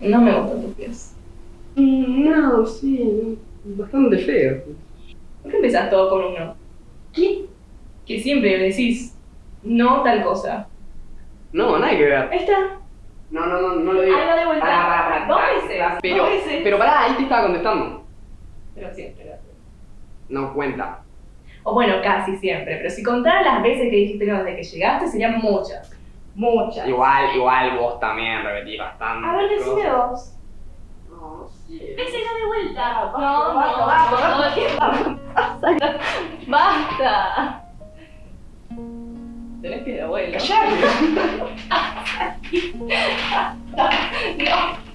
No me gustan tus pies. No, sí, bastante feo. ¿Por qué empezás todo con un no? ¿Qué? Que siempre decís no tal cosa. No, nada que ver. Ahí está. No, no, no, no lo digo. Ahí va de vuelta. Pará, pará, pará, Dos veces. Pero, dos veces. pero pará, ahí te estaba contestando. Pero siempre lo haces. No cuenta. O bueno, casi siempre. Pero si contaras las veces que dijiste no desde que llegaste, serían muchas. Muchas. Igual, igual vos también repetís bastante. A ver, decime cosas. vos. No, sí. De vuelta. Basta, No, basta, no, no, basta. no, Basta. Tenés que de abuelo. No. No.